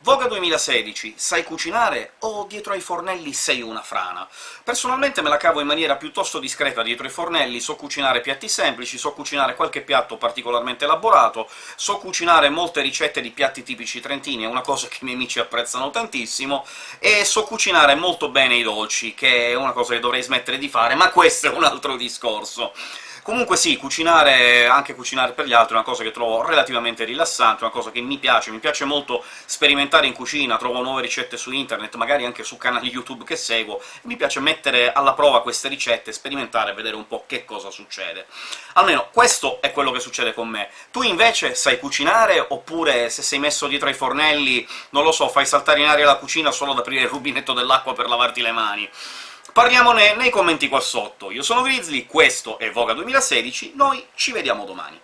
Voga 2016, sai cucinare o dietro ai fornelli sei una frana? Personalmente me la cavo in maniera piuttosto discreta dietro ai fornelli, so cucinare piatti semplici, so cucinare qualche piatto particolarmente elaborato, so cucinare molte ricette di piatti tipici trentini, è una cosa che i miei amici apprezzano tantissimo, e so cucinare molto bene i dolci, che è una cosa che dovrei smettere di fare, ma questo è un altro discorso. Comunque sì, cucinare, anche cucinare per gli altri, è una cosa che trovo relativamente rilassante, una cosa che mi piace, mi piace molto sperimentare in cucina, trovo nuove ricette su internet, magari anche su canali YouTube che seguo, mi piace mettere alla prova queste ricette, sperimentare, vedere un po' che cosa succede. Almeno questo è quello che succede con me. Tu invece sai cucinare, oppure se sei messo dietro ai fornelli, non lo so, fai saltare in aria la cucina solo ad aprire il rubinetto dell'acqua per lavarti le mani? Parliamone nei commenti qua sotto. Io sono Grizzly, questo è Voga 2016, noi ci vediamo domani.